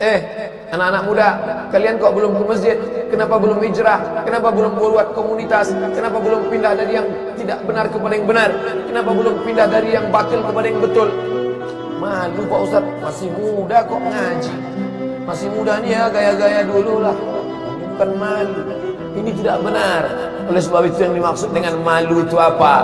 Eh, anak-anak muda, kalian kok belum ke masjid? Kenapa belum hijrah? Kenapa belum buat komunitas? Kenapa belum pindah dari yang tidak benar kepada yang benar? Kenapa belum pindah dari yang batil kepada yang betul? Malu Pak Ustaz, masih muda kok ngaji. Masih muda nih ya, gaya-gaya dulu lah. Bukan malu. Ini tidak benar. Oleh sebab itu yang dimaksud dengan malu itu apa?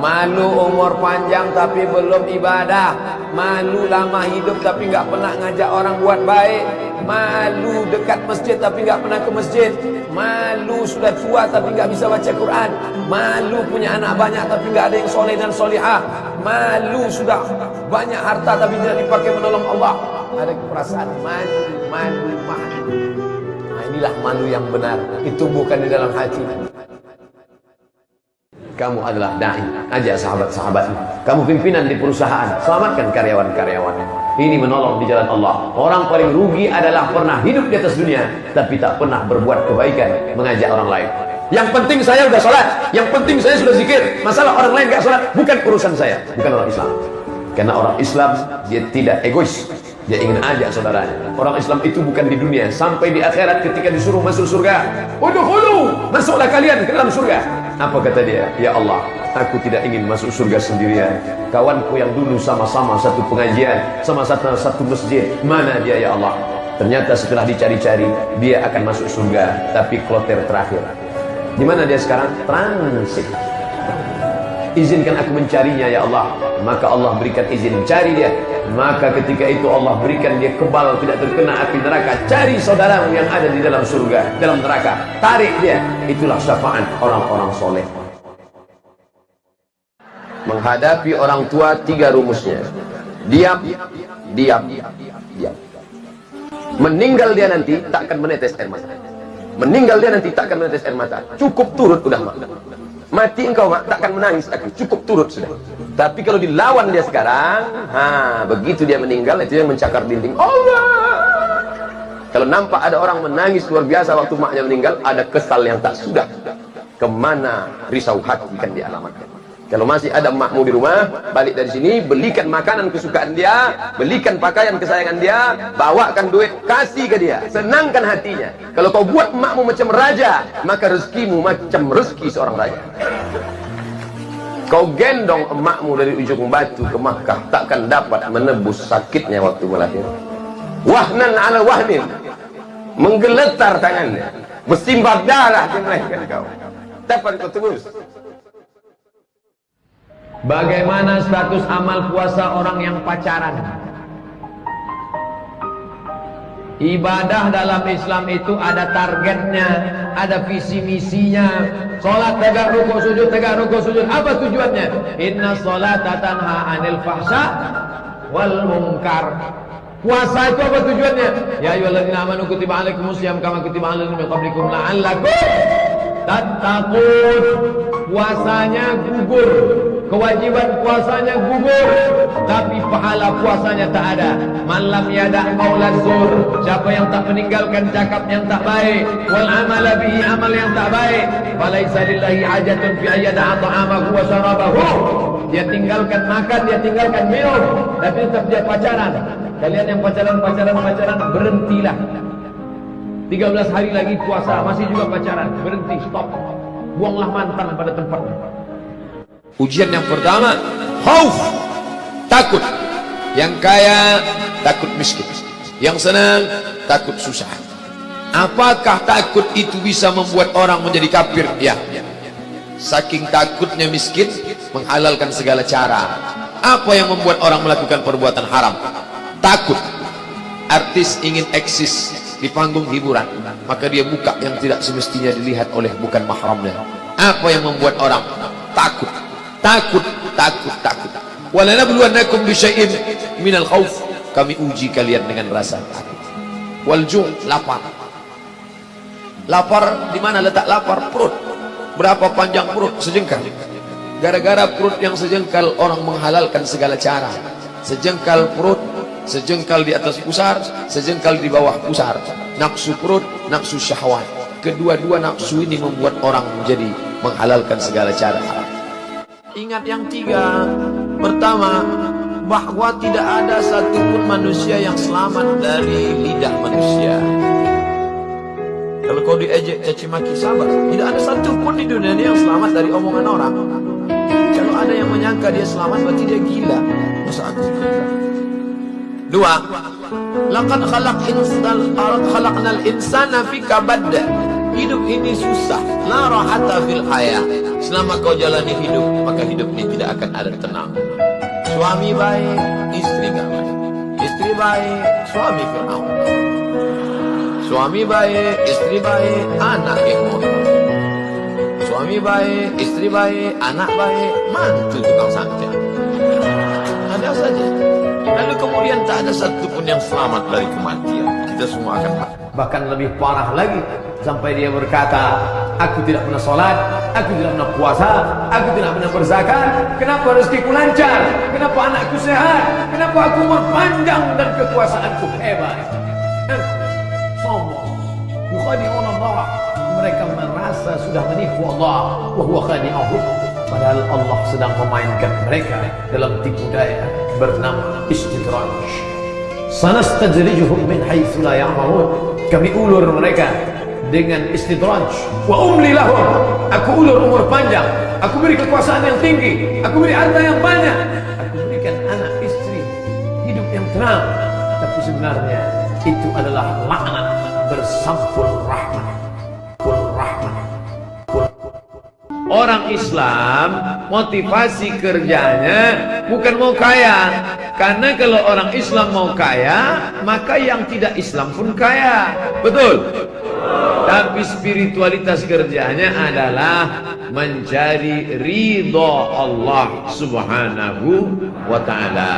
Malu umur panjang tapi belum ibadah. Malu lama hidup tapi nggak pernah ngajak orang buat baik. Malu dekat masjid tapi nggak pernah ke masjid. Malu sudah tua tapi nggak bisa baca Quran. Malu punya anak banyak tapi nggak ada yang soleh dan solihah. Malu sudah banyak harta tapi tidak dipakai menolong Allah. Ada perasaan malu, malu, malu. Nah inilah malu yang benar. Itu bukan di dalam hati. Kamu adalah da'i, ajak sahabat-sahabatmu. Kamu pimpinan di perusahaan, selamatkan karyawan-karyawan. Ini menolong di jalan Allah. Orang paling rugi adalah pernah hidup di atas dunia, tapi tak pernah berbuat kebaikan, mengajak orang lain. Yang penting saya sudah sholat, yang penting saya sudah zikir. Masalah orang lain gak sholat, bukan urusan saya, bukan orang Islam. Karena orang Islam, dia tidak egois. Dia ingin ajak saudaranya. Orang Islam itu bukan di dunia, sampai di akhirat ketika disuruh masuk surga. Udukhulu, masuklah kalian ke dalam surga. Apa kata dia? Ya Allah, aku tidak ingin masuk surga sendirian. Kawanku yang dulu sama-sama satu pengajian, sama satu satu masjid, mana dia ya Allah? Ternyata setelah dicari-cari, dia akan masuk surga, tapi kloter terakhir. Di mana dia sekarang? Transit. Izinkan aku mencarinya ya Allah. Maka Allah berikan izin cari dia. Maka ketika itu Allah berikan dia kebal tidak terkena api neraka. Cari saudaramu yang ada di dalam surga, dalam neraka. Tarik dia. Itulah syafaat orang-orang soleh. Menghadapi orang tua tiga rumusnya. Diam, diam, diam. Meninggal dia nanti takkan menetes air mata. Meninggal dia nanti takkan menetes air mata. Cukup turut udah mak. Mati engkau mak takkan menangis aku. Cukup turut sudah. Tapi kalau dilawan dia sekarang, ha, begitu dia meninggal itu yang mencakar dinding. Allah. Kalau nampak ada orang menangis luar biasa waktu maknya meninggal, ada kesal yang tak sudah. Ke mana risau hati kan dialamatkan. Kalau masih ada makmu di rumah, balik dari sini, belikan makanan kesukaan dia, belikan pakaian kesayangan dia, bawakan duit, kasih ke dia, senangkan hatinya. Kalau kau buat makmu macam raja, maka rezekimu macam rezeki seorang raja. Kau gendong emakmu dari ujung batu ke Makkah, takkan dapat menebus sakitnya waktu melahirkan. Wahnan ala wahnin, menggeletar tangannya, bersimbah darah di melahirkan kau. Dapat kau tebus. Bagaimana status amal puasa orang yang pacaran? Ibadah dalam Islam itu ada targetnya, ada visi misinya. Salat tegak rukuk sujud tegak rukuk sujud. Apa tujuannya? Inna salata tanha 'anil fahsya wal munkar. Puasa itu apa tujuannya? Ya ayyuhalladzina amanu kutiba alaikumusiyam kama kutiba alal ladzina min qablikum la'allakum tattaqun. Puasanya gugur kewajiban puasanya gugur tapi pahala puasanya tak ada. Malam yada qaulan zur. Siapa yang tak meninggalkan cakap yang tak baik wal amala bihi amal yang tak baik falaisa lillahi hajatun fi ayyada ta'amahu wa syarabahu. Dia tinggalkan makan dia tinggalkan minum tapi tetap dia pacaran. Kalian yang pacaran pacaran pacaran berhentilah. 13 hari lagi puasa masih juga pacaran. Berhenti stop. Buanglah mantan pada tempatnya Ujian yang pertama, khauf, takut. Yang kaya takut miskin. Yang senang takut susah. Apakah takut itu bisa membuat orang menjadi kafir? Ya. Saking takutnya miskin menghalalkan segala cara. Apa yang membuat orang melakukan perbuatan haram? Takut. Artis ingin eksis di panggung hiburan, maka dia buka yang tidak semestinya dilihat oleh bukan mahramnya. Apa yang membuat orang takut? Takut takut takut. Walanabluwannakum bisyai'in minal khauf kami uji kalian dengan rasa takut. Wal lapar. Lapar di mana letak lapar? Perut. Berapa panjang perut? Sejengkal. Gara-gara perut yang sejengkal orang menghalalkan segala cara. Sejengkal perut sejengkal di atas pusar sejengkal di bawah pusar. Nafsu perut nafsu syahwat. Kedua-dua nafsu ini membuat orang menjadi menghalalkan segala cara Ingat yang tiga Pertama bahwa tidak ada satupun manusia yang selamat dari lidah manusia. Kalau kau diejek caci maki sabar, tidak ada satupun di dunia ini yang selamat dari omongan orang. Kalau ada yang menyangka dia selamat, berarti dia gila. Masa aku gila? Dua, laqad khalaq insan khalaqnal insana fi kabad. Hidup ini susah, la rahata fil hayah. Selama kau jalani hidup, maka hidup ini tidak akan ada tenang. Suami baik, istri gak baik. Istri baik, suami Fir'aun. Suami baik, istri baik, anak yang Suami baik, istri baik, anak baik, mantu tukang santet. Ada saja. Lalu kemudian tak ada satupun yang selamat dari kematian. Kita semua akan bahkan lebih parah lagi sampai dia berkata, aku tidak pernah sholat, aku tidak pernah puasa, aku tidak pernah berzakat. Kenapa rezekiku lancar? Kenapa anakku sehat? Kenapa aku umur panjang dan kekuasaanku hebat? Allah. Mereka merasa sudah menipu Allah. Wahuwa khadi'ahum. Padahal Allah sedang memainkan mereka dalam tipu daya bernama istidraj. Sanastajrijuhum min haitsu la ya'lamun. Kami ulur mereka dengan istidraj. Wa umli lahum. Aku ulur umur panjang. Aku beri kekuasaan yang tinggi. Aku beri harta yang banyak. Aku berikan anak istri hidup yang tenang. Tapi sebenarnya itu adalah laknat bersampul rahmat. Rahmat. Orang Islam motivasi kerjanya bukan mau kaya. Karena kalau orang Islam mau kaya Maka yang tidak Islam pun kaya. Betul? Tapi spiritualitas kerjanya adalah mencari ridho Allah subhanahu wa ta'ala.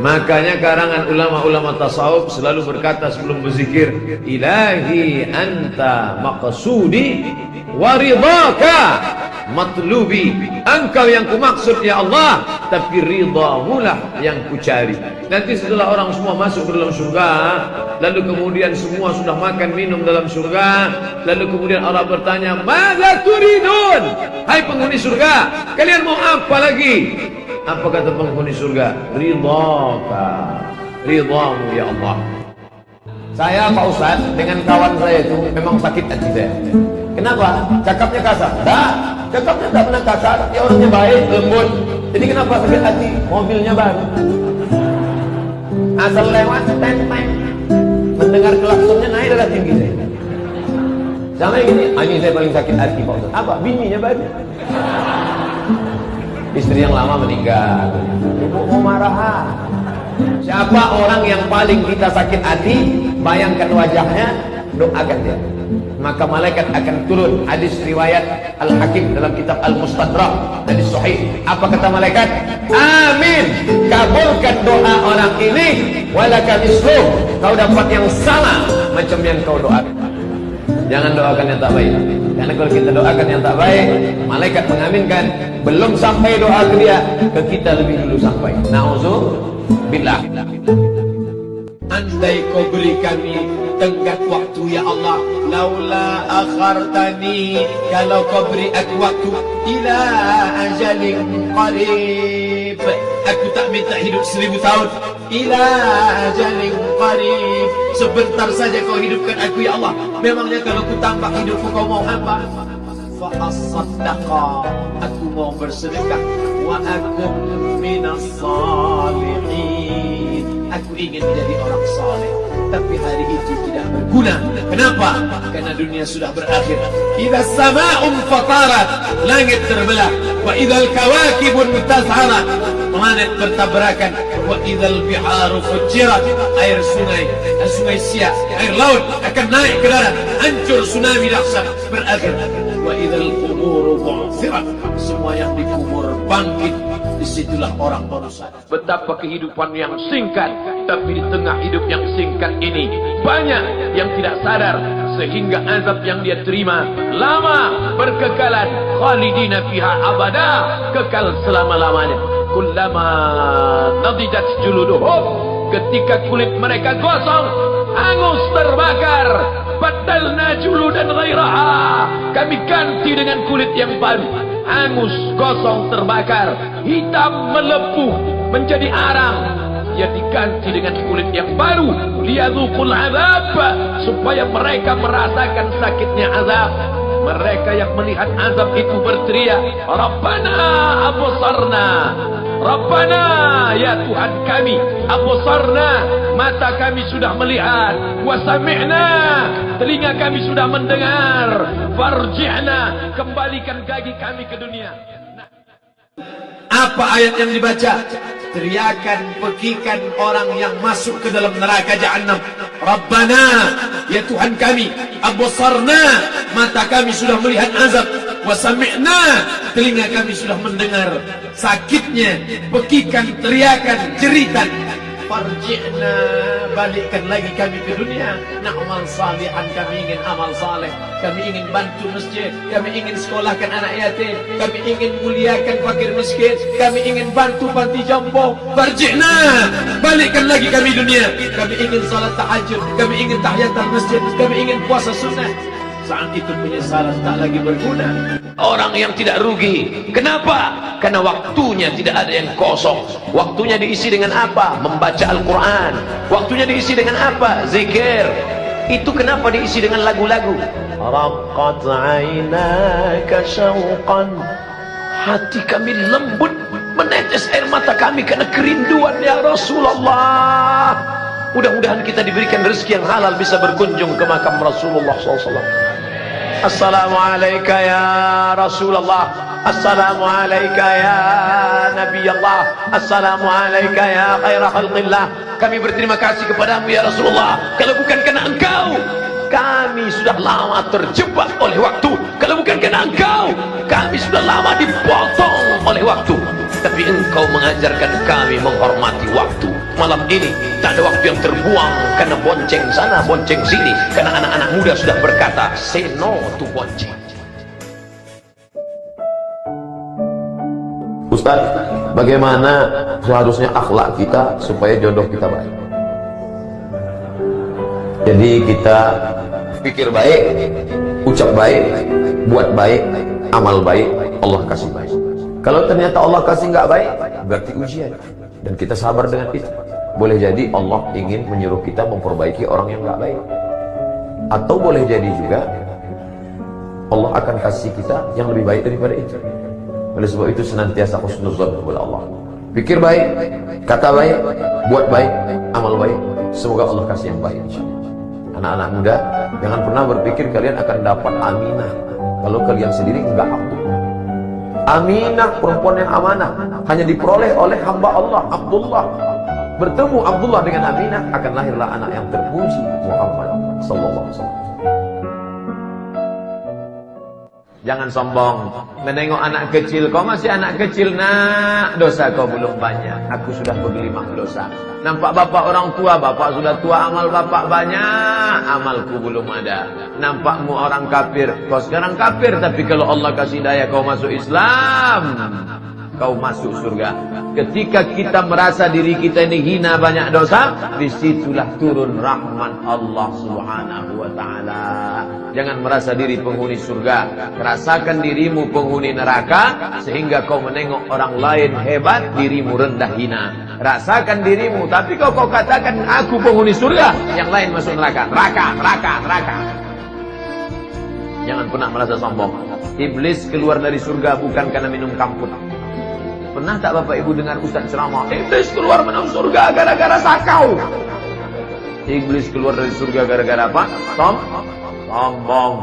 Makanya karangan ulama-ulama tasawuf selalu berkata sebelum berzikir, Ilahi anta maqsudi waridhaka matlubi engkau yang kumaksud ya Allah tapi ridhamu lah yang kucari nanti setelah orang semua masuk ke dalam surga lalu kemudian semua sudah makan minum dalam surga lalu kemudian Allah bertanya mada turidun hai penghuni surga kalian mau apa lagi apa kata penghuni surga ridhaka ridhamu ya Allah saya Pak Ustaz dengan kawan saya itu memang sakit hati saya kenapa? cakapnya kasar tak Cakapnya tak pernah kasar, dia orangnya baik, lembut. Jadi kenapa sakit hati? Mobilnya baru. Asal lewat, ten, ten. Mendengar klaksonnya naik darah tinggi saya. Sama ini, ah, ini saya paling sakit hati Pak Ustaz. Apa? Bininya baru. Istri yang lama meninggal. Ibu mau marah. Siapa orang yang paling kita sakit hati? Bayangkan wajahnya, doakan dia maka malaikat akan turun hadis riwayat Al-Hakim dalam kitab Al-Mustadrak hadis sahih. Apa kata malaikat? Amin. Kabulkan doa orang ini. Walaka misluh kau dapat yang sama macam yang kau doakan. Jangan doakan yang tak baik. Karena kalau kita doakan yang tak baik malaikat mengaminkan belum sampai doa ke dia ke kita lebih dulu sampai. Na'udzubillah andai kau beri kami tenggat waktu ya Allah. Laula akhartani kalau kau beri aku waktu ila ajalin qarib. Aku tak minta hidup seribu tahun. Ila ajalin qarib. Sebentar saja kau hidupkan aku ya Allah. Memangnya kalau ku tambah hidupku kau mau apa fa asaddaqa aku mau bersedekah. Wa akum tapi hari itu tidak berguna. Kenapa? Karena dunia sudah berakhir. Idza sama'un fatarat, langit terbelah. Wa idzal kawakibun tazharat, planet bertabrakan. Wa idzal biharu fujirat, air sungai, sungai siak, air laut akan naik ke darat, hancur tsunami dahsyat berakhir. Wa idzal quburu bu'thirat, semua yang dikubur bangkit di situlah orang berusaha. Betapa kehidupan yang singkat, tapi di tengah hidup yang singkat ini banyak yang tidak sadar sehingga azab yang dia terima lama berkekalan khalidina fiha abada kekal selama-lamanya. Kullama nadidat juluduhum ketika kulit mereka gosong hangus terbakar badalna juludan ghairaha kami ganti dengan kulit yang baru hangus, gosong, terbakar, hitam melepuh, menjadi arang. Ia diganti dengan kulit yang baru, liyadzuqul azab, supaya mereka merasakan sakitnya azab. Mereka yang melihat azab itu berteriak, Rabbana absarna, Rabbana ya Tuhan kami, absarna, mata kami sudah melihat, wa sami'na, telinga kami sudah mendengar, farji'na, kembalikan kaki kami ke dunia. Apa ayat yang dibaca? Teriakan, pekikan orang yang masuk ke dalam neraka jahanam. Rabbana, ya Tuhan kami, absarna, mata kami sudah melihat azab. Wasami'na, telinga kami sudah mendengar sakitnya, pekikan, teriakan, jeritan. Farji'na, balikkan lagi kami ke dunia. Na'mal salihan, kami ingin amal saleh. Kami ingin bantu masjid. Kami ingin sekolahkan anak yatim. Kami ingin muliakan fakir miskin. Kami ingin bantu panti jompo. Farji'na, balikkan lagi kami dunia. Kami ingin salat tahajud. Kami ingin tahiyatul masjid. Kami ingin puasa sunnah. Saat itu penyesalan tak lagi berguna. Orang yang tidak rugi. Kenapa? Karena waktunya tidak ada yang kosong. Waktunya diisi dengan apa? Membaca Al-Quran. Waktunya diisi dengan apa? Zikir. Itu kenapa diisi dengan lagu-lagu? Raqat aynaka syauqan. Hati kami lembut menetes air mata kami karena kerinduan ya Rasulullah. Mudah-mudahan kita diberikan rezeki yang halal bisa berkunjung ke makam Rasulullah SAW. Assalamualaikum ya Rasulullah. Assalamualaikum ya Nabi Allah Assalamualaikum ya khaira khalqillah. Kami berterima kasih kepadamu ya Rasulullah. Kalau bukan karena engkau Kami sudah lama terjebak oleh waktu. Kalau bukan karena engkau Kami sudah lama dipotong oleh waktu Tapi engkau mengajarkan kami menghormati waktu. Malam ini tak ada waktu yang terbuang karena bonceng sana bonceng sini. Karena anak-anak muda sudah berkata say no to bonceng. Ustaz bagaimana seharusnya akhlak kita supaya jodoh kita baik? Jadi kita pikir baik ucap baik buat baik amal baik Allah kasih baik kalau ternyata Allah kasih nggak baik berarti ujian dan kita sabar dengan itu boleh jadi Allah ingin menyuruh kita memperbaiki orang yang gak baik. Atau boleh jadi juga Allah akan kasih kita yang lebih baik daripada itu. Oleh sebab itu senantiasa khusnuzan kepada Allah. Pikir baik, kata baik, buat baik, amal baik. Semoga Allah kasih yang baik. Anak-anak muda, jangan pernah berpikir kalian akan dapat aminah. Kalau kalian sendiri enggak Abdul. Aminah perempuan yang amanah hanya diperoleh oleh hamba Allah Abdullah bertemu Abdullah dengan Aminah akan lahirlah anak yang terpuji Muhammad sallallahu alaihi wasallam. Jangan sombong. Menengok anak kecil kau masih anak kecil nak. Dosa kau belum banyak. Aku sudah bergelimang dosa. Nampak bapak orang tua bapak sudah tua amal bapak banyak. Amalku belum ada. Nampakmu orang kafir. Kau sekarang kafir tapi kalau Allah kasih daya kau masuk Islam kau masuk surga. Ketika kita merasa diri kita ini hina banyak dosa, di situlah turun rahmat Allah Subhanahu wa taala. Jangan merasa diri penghuni surga, rasakan dirimu penghuni neraka sehingga kau menengok orang lain hebat, dirimu rendah hina. Rasakan dirimu, tapi kau kau katakan aku penghuni surga, yang lain masuk neraka. Neraka, neraka, neraka. Jangan pernah merasa sombong. Iblis keluar dari surga bukan karena minum kamput. Pernah tak Bapak Ibu dengar Ustaz ceramah? Iblis keluar menang surga gara-gara sakau. Iblis keluar dari surga gara-gara apa? Som? Sombong.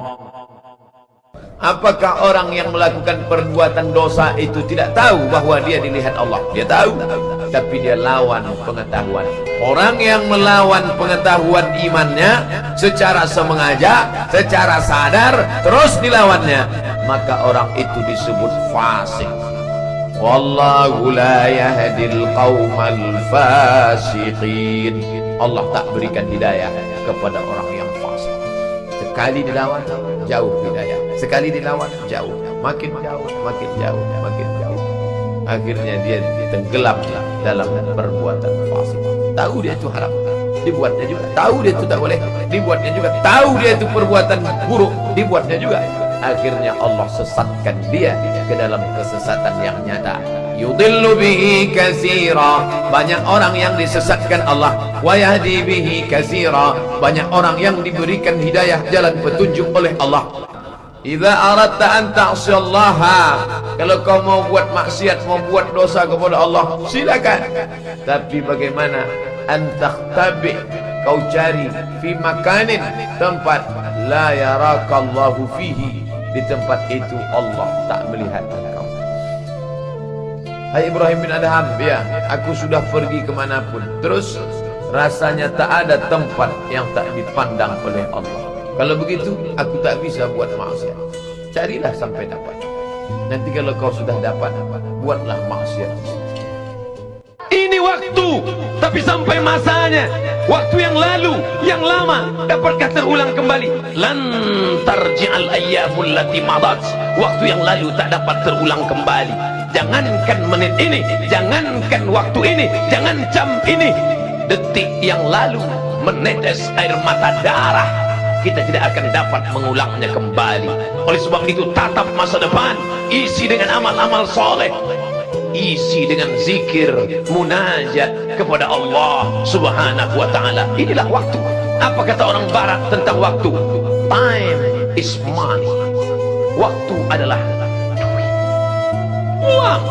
Apakah orang yang melakukan perbuatan dosa itu tidak tahu bahwa dia dilihat Allah? Dia tahu, tapi dia lawan pengetahuan. Orang yang melawan pengetahuan imannya secara semengaja, secara sadar, terus dilawannya, maka orang itu disebut fasik. Wallahu la yahdil qaumal fasiqin. Allah tak berikan hidayah kepada orang yang fasik. Sekali dilawan jauh hidayah. Sekali dilawan jauh, makin jauh, makin jauh, makin jauh. Akhirnya dia tenggelam dalam perbuatan fasik. Tahu dia itu haram, dibuatnya juga. Tahu dia itu tak boleh, dibuatnya juga. Tahu dia itu perbuatan buruk, dibuatnya juga. Akhirnya Allah sesatkan dia ke dalam kesesatan yang nyata. Yudillu bihi katsira. Banyak orang yang disesatkan Allah. Wa yahdi bihi katsira. Banyak orang yang diberikan hidayah jalan petunjuk oleh Allah. Idza aradta an ta'siyallaha kalau kau mau buat maksiat mau buat dosa kepada Allah silakan. Tapi bagaimana? Antakhtabi kau cari fi makanin tempat. La yarakallahu fihi di tempat itu Allah tak melihat engkau Hai Ibrahim bin Adham ya aku sudah pergi kemanapun terus rasanya tak ada tempat yang tak dipandang oleh Allah kalau begitu, aku tak bisa buat maksiat. Carilah sampai dapat. Nanti kalau kau sudah dapat, buatlah maksiat. Ini waktu, tapi sampai masanya. Waktu yang lalu, yang lama, dapatkah terulang kembali? Lantar ji'al ayyamul lati madat. Waktu yang lalu tak dapat terulang kembali. Jangankan menit ini, jangankan waktu ini, jangan jam ini. Detik yang lalu menetes air mata darah kita tidak akan dapat mengulangnya kembali oleh sebab itu tatap masa depan isi dengan amal-amal soleh isi dengan zikir munajat kepada Allah subhanahu wa ta'ala. Inilah waktu. Apa kata orang barat tentang waktu? Time is money. Waktu adalah duit. Uang.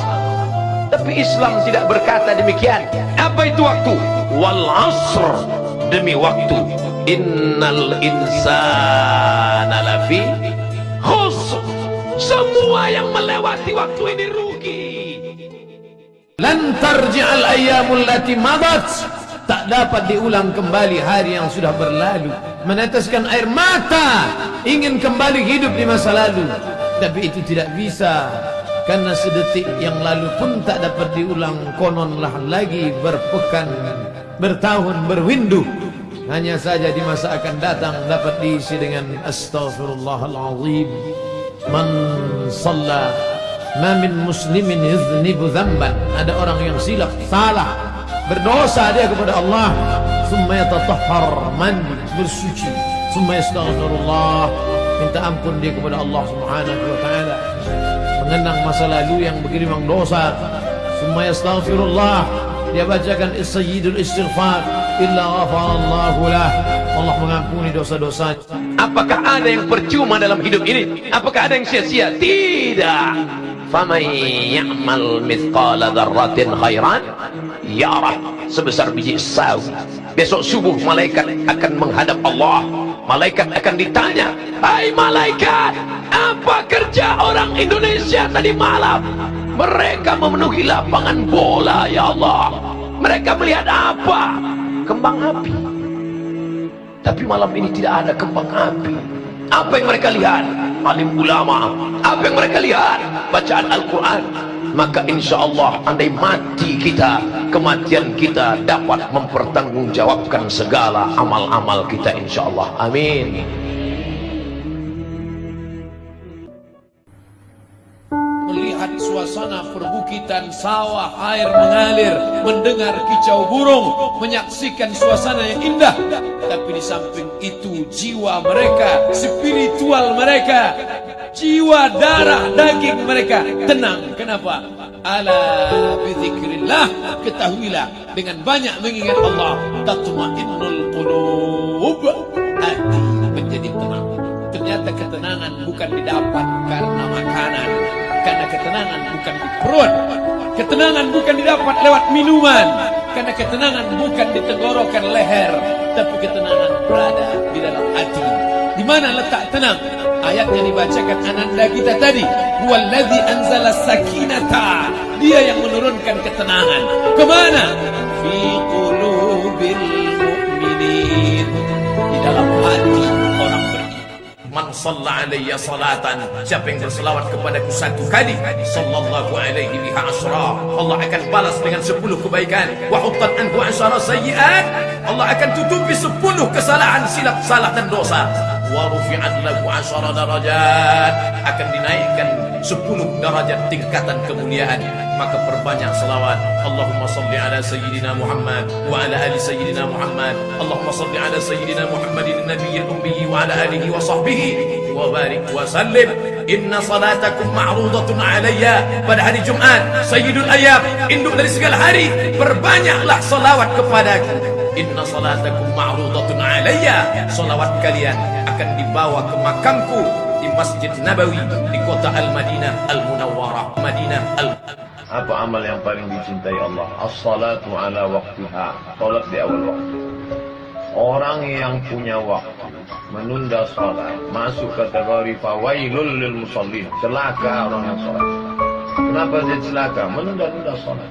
Tapi Islam tidak berkata demikian. Apa itu waktu? Wal asr. Demi waktu. Innal insana lafi khusr. Semua yang melewati waktu ini lan tarji'al ayyamul lati madat. Tak dapat diulang kembali hari yang sudah berlalu. Meneteskan air mata. Ingin kembali hidup di masa lalu. Tapi itu tidak bisa. Karena sedetik yang lalu pun tak dapat diulang. Kononlah lagi berpekan bertahun berwindu. Hanya saja di masa akan datang dapat diisi dengan astaghfirullahalazim man shalla ma min muslimin yuznibu dzamban. Ada orang yang silap salah berdosa dia kepada Allah. Summa yatatahhar mandi bersuci. Summa yastaghfirullah. Minta ampun dia kepada Allah Subhanahu wa taala. Mengenang masa lalu yang begini memang dosa. Summa yastaghfirullah. Dia bacakan sayyidul istighfar. Illa ghafarallahu lah. Allah mengampuni dosa-dosa apakah ada yang percuma dalam hidup ini? Apakah ada yang sia-sia? Tidak faman ya'mal mithqala dzarratin khairan. Yarah sebesar biji sawi. Besok subuh malaikat akan menghadap Allah. Malaikat akan ditanya hai malaikat apa kerja orang Indonesia tadi malam? Mereka memenuhi lapangan bola ya Allah. Mereka melihat apa? Kembang api. Tapi malam ini tidak ada kembang api. Apa yang mereka lihat? Alim ulama apa yang mereka lihat bacaan Al-Quran maka insya Allah andai mati kita kematian kita dapat mempertanggungjawabkan segala amal-amal kita insya Allah amin suasana perbukitan sawah air mengalir mendengar kicau burung menyaksikan suasana yang indah. Tapi di samping itu jiwa mereka spiritual mereka jiwa darah daging mereka. Tenang kenapa? Ala bizikrillah ketahuilah dengan banyak mengingat Allah tatmainnul qulub. Hati menjadi tenang. Ternyata ketenangan bukan didapat karena makanan karena ketenangan bukan di perut ketenangan bukan didapat lewat minuman. Karena ketenangan bukan di tenggorokan leher. Tapi ketenangan berada di dalam hati. Di mana letak tenang? Ayat yang dibacakan ananda kita tadi. Huwallazi anzala sakinata. Dia yang menurunkan ketenangan. Ke mana? Fi qulubil mu'minin. Di dalam hati Man salla alayya salatan. Siapa yang berselawat kepadaku satu kali Sallallahu alaihi biha asra Allah akan balas dengan sepuluh kebaikan. Wa huttan anhu asyara sayyiat Allah akan tutupi sepuluh kesalahan silap salah dan dosa. Wa rufi'at lahu asyara darajat Akan dinaikkan sepuluh darajat tingkatan kemuliaan maka perbanyak selawat. Allahumma salli ala sayyidina Muhammad wa ala ali sayyidina Muhammad. Allahumma salli ala sayyidina Muhammadin nabiyil ummi wa ala alihi wa sahbihi. Wa barik wa sallim. Inna salatakum ma'rudatun alayya. Pada hari Jumat sayyidul ayam induk dari segala hari perbanyaklah selawat kepadaku Inna salatakum ma'rudatun alayya. Salawat kalian akan dibawa ke makamku Di Masjid Nabawi Di kota Al-Madinah Al-Munawwarah Madinah Al-Munawwarah apa amal yang paling dicintai Allah? As-salatu ala waktiha. Salat di awal waktu. Orang yang punya waktu menunda salat masuk kategori fawailul lil musallin. Celaka orang yang salat. Kenapa dia celaka? Menunda-nunda salat.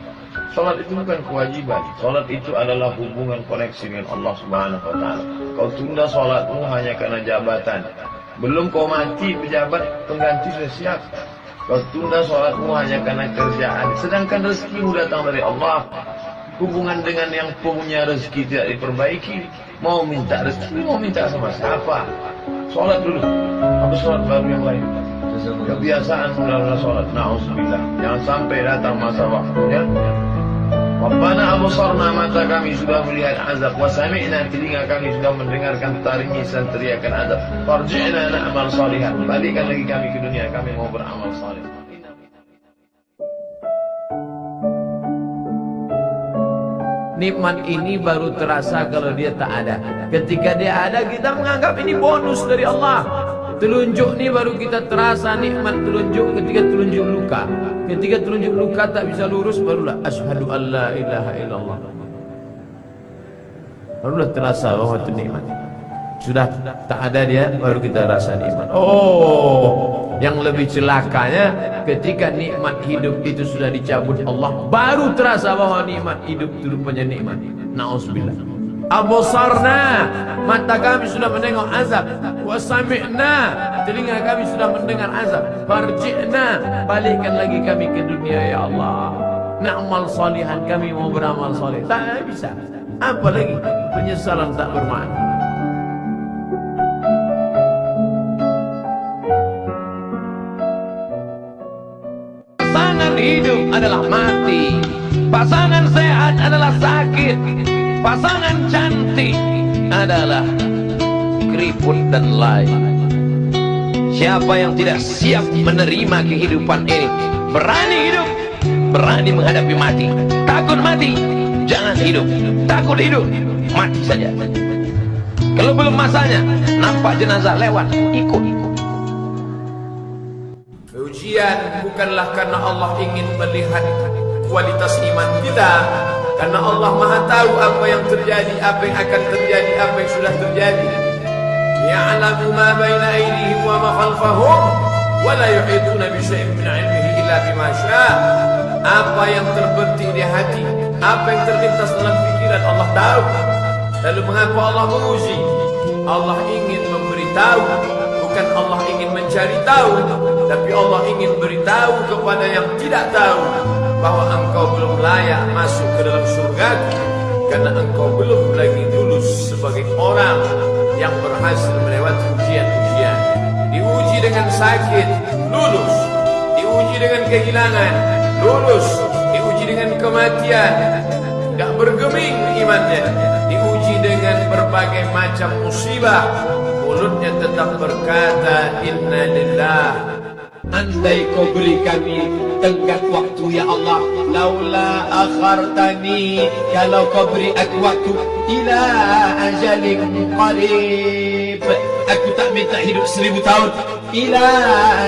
Salat itu bukan kewajiban. Salat itu adalah hubungan koneksi dengan Allah Subhanahu wa taala. Kau tunda salatmu hanya karena jabatan. Belum kau mati pejabat pengganti sudah siap. Kau tunda sholatmu hanya karena kerjaan. Sedangkan rezekimu datang dari Allah. Hubungan dengan yang punya rezeki tidak diperbaiki. Mau minta rezeki, mau minta sama siapa? Sholat dulu. Habis sholat baru yang lain. Kebiasaan mula sholat. Na'udzubillah. Jangan sampai datang masa waktunya. Rabbana abusarna mata kami sudah melihat azab wa sami'na telinga kami sudah mendengarkan taringisan teriakan azab. Farji'na na'mal salihan. Balikkan lagi kami ke dunia kami mau beramal saleh. Nikmat ini baru terasa kalau dia tak ada. Ketika dia ada, kita menganggap ini bonus dari Allah. Telunjuk ni baru kita terasa nikmat telunjuk ketika telunjuk luka. Ketika telunjuk luka tak bisa lurus, barulah asyhadu alla ilaha illallah. Barulah terasa bahwa itu nikmat. Sudah tak ada dia, baru kita rasa nikmat. Oh, yang lebih celakanya ketika nikmat hidup itu sudah dicabut Allah, baru terasa bahwa nikmat hidup itu rupanya nikmat. Nauzubillah. Abosarna mata kami sudah menengok azab. Wasami'na telinga kami sudah mendengar azab. Farji'na balikkan lagi kami ke dunia ya Allah. Na'mal salihan kami mau beramal saleh. Tak bisa. Apa lagi? Penyesalan tak bermakna. Pasangan hidup adalah mati. Pasangan sehat adalah sakit Pasangan cantik adalah keriput dan lain. Siapa yang tidak siap menerima kehidupan ini Berani hidup Berani menghadapi mati. Takut mati Jangan hidup. Takut hidup Mati saja. Kalau belum masanya Nampak jenazah lewat Ikut. Ujian bukanlah karena Allah ingin melihat kualitas iman kita Karena Allah maha tahu apa yang terjadi Apa yang akan terjadi Apa yang sudah terjadi. Ya'lamu ma baina aydihim wa ma khalfahum Wa la yuhituna bi syai'in min ilmihi illa bima Apa yang terbetik di hati Apa yang terlintas dalam pikiran Allah tahu. Lalu mengapa Allah menguji? Allah ingin memberitahu Bukan Allah ingin mencari tahu Tapi Allah ingin beritahu kepada yang tidak tahu Bahwa engkau belum layak masuk ke dalam surga Karena engkau belum lagi lulus sebagai orang Yang berhasil melewati ujian-ujian. Diuji dengan sakit, lulus. Diuji dengan kehilangan, lulus. Diuji dengan kematian Tidak bergeming imannya. Diuji dengan berbagai macam musibah. Mulutnya tetap berkata Inna lillah Andai kau beri kami tenggat waktu ya Allah. Laula akhartani Kalau kau beri aku waktu Ila ajalin qarib. Aku tak minta hidup seribu tahun. Ila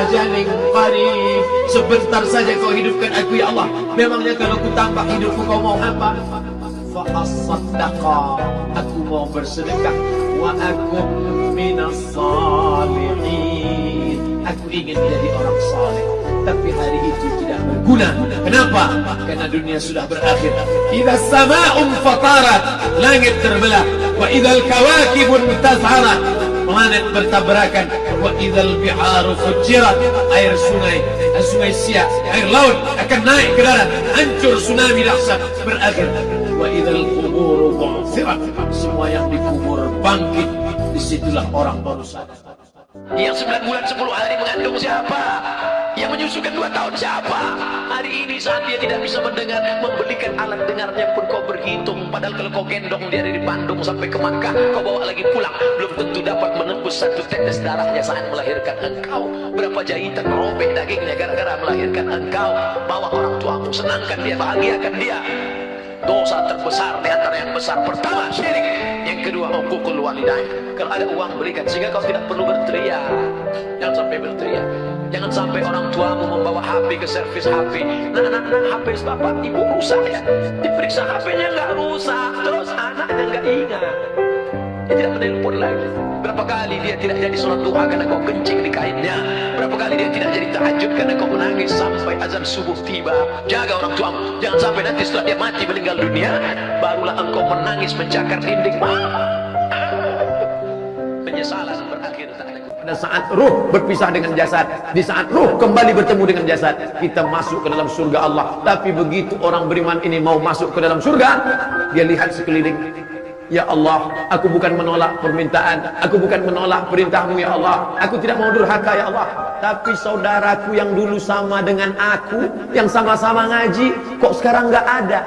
ajalin qarib. Sebentar saja kau hidupkan aku ya Allah. Memangnya kalau ku tambah hidupku kau mau apa? Fa'asaddaqa Aku mau bersedekah. Wa aku minas salihin Ingin menjadi orang saleh Tapi hari itu tidak berguna. Kenapa? Karena dunia sudah berakhir. Idza sama'un fatarat Langit terbelah. Wa idzal kawakibun tazharat Planet bertabrakan. Wa idzal biharu fujirat Air sungai. Sungai Siak Air laut akan naik ke darat. Hancur tsunami dahsyat Berakhir. Wa idzal kuburu Semua yang dikubur bangkit Di situlah orang baru sadar Yang 9 bulan 10 hari mengandung siapa? Yang menyusukan dua tahun siapa? Hari ini saat dia tidak bisa mendengar, membelikan alat dengarnya pun kau berhitung. Padahal kalau kau gendong dia dari Bandung sampai ke Makkah, kau bawa lagi pulang, belum tentu dapat menembus satu tetes darahnya saat melahirkan engkau. Berapa jahitan robek dagingnya gara-gara melahirkan engkau. Bawa orang tuamu, senangkan dia, bahagiakan dia. Dosa terbesar antara yang besar pertama syirik. Yang kedua hukukul walidain. Kalau ada uang berikan sehingga kau tidak perlu berteriak. Jangan sampai berteriak. Jangan sampai orang tuamu membawa HP ke servis HP. Nah, nah, nah, HP bapak ibu rusak ya. Diperiksa HP-nya nggak rusak, terus anaknya nggak ingat. Dia tidak menelpon lagi. Berapa kali dia tidak jadi sholat duha karena kau kencing di kainnya. Berapa kali dia tidak jadi tahajud karena kau menangis sampai azan subuh tiba. Jaga orang tuamu. Jangan sampai nanti setelah dia mati meninggal dunia. Barulah engkau menangis mencakar dinding. Penyesalan berakhir. Pada saat ruh berpisah dengan jasad, di saat ruh kembali bertemu dengan jasad, kita masuk ke dalam surga Allah. Tapi begitu orang beriman ini mau masuk ke dalam surga, dia lihat sekeliling. Ya Allah, aku bukan menolak permintaan, aku bukan menolak perintahmu ya Allah. Aku tidak mau durhaka ya Allah. Tapi saudaraku yang dulu sama dengan aku, yang sama-sama ngaji, kok sekarang nggak ada?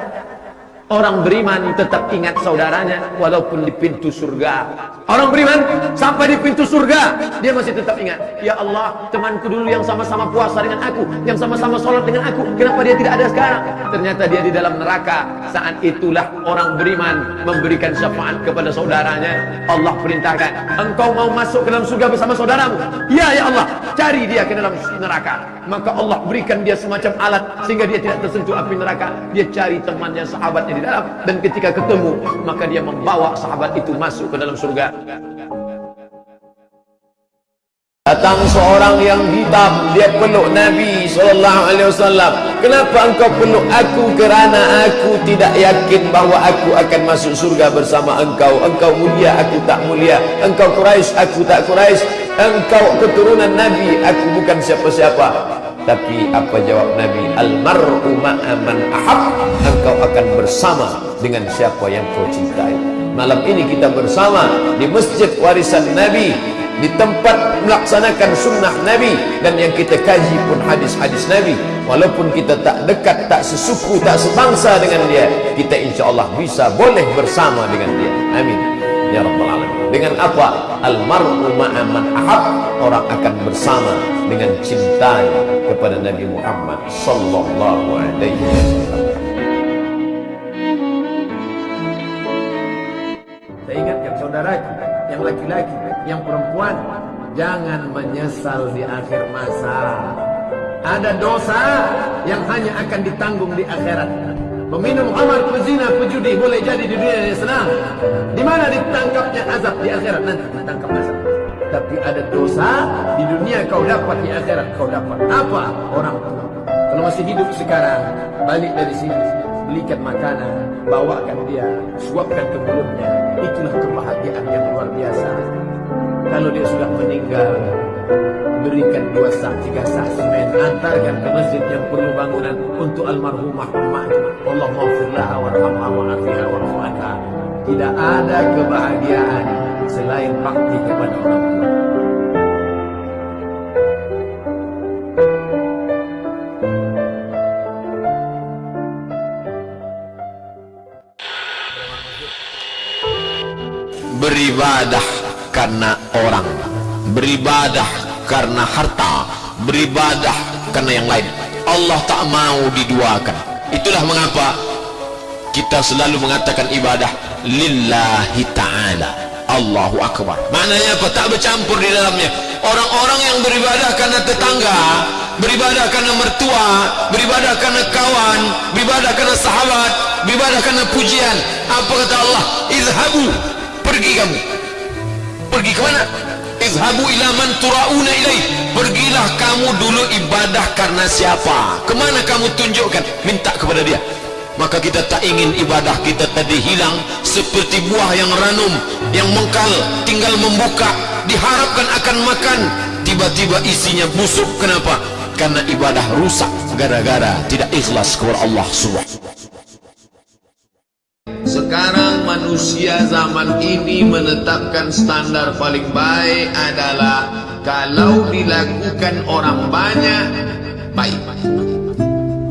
Orang beriman tetap ingat saudaranya walaupun di pintu surga. Orang beriman sampai di pintu surga dia masih tetap ingat. Ya Allah, temanku dulu yang sama-sama puasa dengan aku, yang sama-sama sholat dengan aku, kenapa dia tidak ada sekarang? Ternyata dia di dalam neraka. Saat itulah orang beriman memberikan syafaat kepada saudaranya. Allah perintahkan, engkau mau masuk ke dalam surga bersama saudaramu? Ya ya Allah, cari dia ke dalam neraka. Maka Allah berikan dia semacam alat sehingga dia tidak tersentuh api neraka. Dia cari temannya, sahabatnya di dalam dan ketika ketemu maka dia membawa sahabat itu masuk ke dalam surga. Datang seorang yang hitam, dia peluk Nabi wasallam. Kenapa engkau peluk aku? Kerana aku tidak yakin bahawa aku akan masuk surga bersama engkau. Engkau mulia, aku tak mulia. Engkau Quraisy, aku tak Quraisy. Engkau keturunan Nabi, aku bukan siapa-siapa. Tapi apa jawab Nabi? Al-mar'u ma'aman ahab. Engkau akan bersama dengan siapa yang kau cintai. Malam ini kita bersama di masjid warisan Nabi di tempat melaksanakan sunnah Nabi dan yang kita kaji pun hadis-hadis Nabi walaupun kita tak dekat, tak sesuku, tak sebangsa dengan dia kita insya Allah bisa boleh bersama dengan dia amin ya Rabbal Alamin dengan apa? almar'u ma'aman ahab. Orang akan bersama dengan cintanya kepada Nabi Muhammad sallallahu alaihi wasallam. Saya ingatkan saudaraku yang laki-laki yang perempuan. Jangan menyesal di akhir masa. Ada dosa yang hanya akan ditanggung di akhirat meminum khamar pezina pejudi boleh jadi di dunia yang senang. Di mana ditangkapnya azab di akhirat? Nanti ditangkap azab. Tapi ada dosa di dunia kau dapat di akhirat kau dapat. Apa orang tua? Kalau masih hidup sekarang balik dari sini belikan makanan bawakan dia suapkan ke mulutnya. Itulah kebahagiaan yang luar biasa. Kalau dia sudah meninggal berikan dua sak tiga sak semen antarkan ke masjid yang perlu bangunan untuk almarhumah emaknya Allah maafirlah warhamha wa'afiha warhamha tidak ada kebahagiaan selain bakti kepada orang tua. Beribadah karena orang beribadah karena harta beribadah karena yang lain. Allah tak mau diduakan. Itulah mengapa kita selalu mengatakan ibadah lillahi ta'ala. Allahu Akbar. Maknanya apa? tak bercampur di dalamnya. Orang-orang yang beribadah karena tetangga beribadah karena mertua beribadah karena kawan beribadah karena sahabat beribadah karena pujian. Apa kata Allah? Izhabu pergi kamu. Pergi ke mana izhabu ila man turauna ilaih. Pergilah kamu dulu ibadah karena siapa? Kemana kamu tunjukkan? Minta kepada dia. Maka kita tak ingin ibadah kita tadi hilang seperti buah yang ranum yang mengkal tinggal membuka diharapkan akan makan. Tiba-tiba isinya busuk. Kenapa? Karena ibadah rusak. Gara-gara tidak ikhlas kepada Allah subhanahu Sekarang manusia zaman ini menetapkan standar paling baik adalah kalau dilakukan orang banyak baik.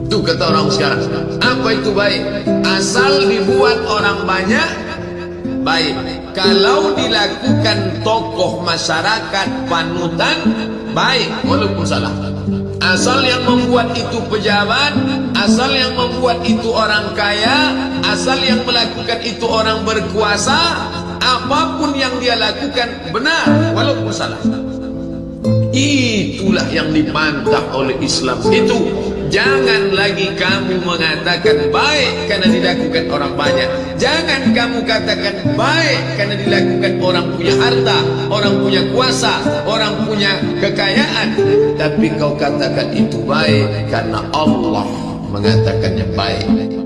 Itu kata orang sekarang. Apa itu baik? Asal dibuat orang banyak, baik. Kalau dilakukan tokoh masyarakat panutan, baik. Walaupun salah. Asal yang membuat itu pejabat, asal yang membuat itu orang kaya, asal yang melakukan itu orang berkuasa, apapun yang dia lakukan benar walaupun salah. Itulah yang dipantah oleh Islam. Itu jangan lagi kamu mengatakan baik karena dilakukan orang banyak. Jangan kamu katakan baik karena dilakukan orang punya harta, orang punya kuasa, orang punya kekayaan. Tapi kau katakan itu baik karena Allah mengatakannya baik.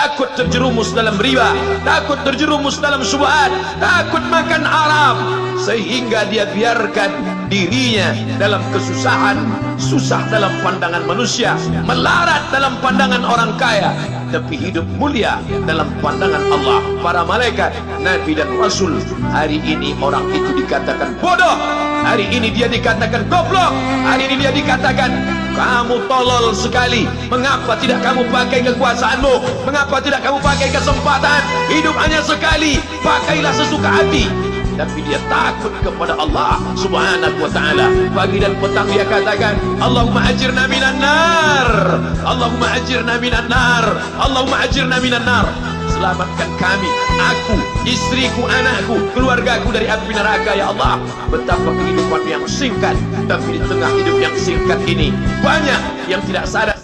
Takut terjerumus dalam riba, takut terjerumus dalam syubhat, takut makan haram sehingga dia biarkan dirinya dalam kesusahan, susah dalam pandangan manusia, melarat dalam pandangan orang kaya, tapi hidup mulia dalam pandangan Allah, para malaikat, nabi dan rasul. Hari ini orang itu dikatakan bodoh, hari ini dia dikatakan goblok, hari ini dia dikatakan kamu tolol sekali. Mengapa tidak kamu pakai kekuasaanmu? Mengapa tidak kamu pakai kesempatan? Hidup hanya sekali. Pakailah sesuka hati. Tapi dia takut kepada Allah subhanahu wa ta'ala. Pagi dan petang dia katakan, Allahumma ajirna minan nar. Allahumma ajirna minan nar. Allahumma ajirna minan nar. Selamatkan kami, aku, istriku, anakku, keluargaku dari api neraka ya Allah. Betapa kehidupan yang singkat, tapi di tengah hidup yang singkat ini banyak yang tidak sadar.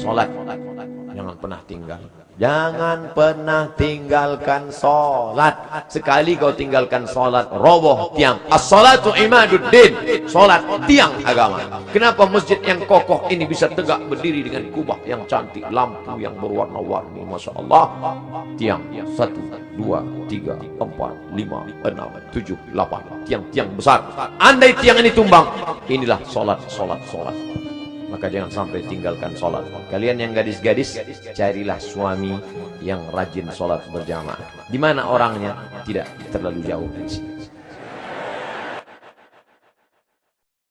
Salat jangan pernah tinggal. Jangan pernah tinggalkan salat. Sekali kau tinggalkan salat, roboh tiang. As-salatu imaduddin. Salat tiang agama. Kenapa masjid yang kokoh ini bisa tegak berdiri dengan kubah yang cantik, lampu yang berwarna-warni, masya Allah. Tiang satu, dua, tiga, empat, lima, enam, tujuh, delapan. Tiang-tiang besar. Andai tiang ini tumbang, inilah salat, salat, salat maka jangan sampai tinggalkan sholat. Kalian yang gadis-gadis, carilah suami yang rajin sholat berjamaah. Di mana orangnya? Tidak terlalu jauh dari sini.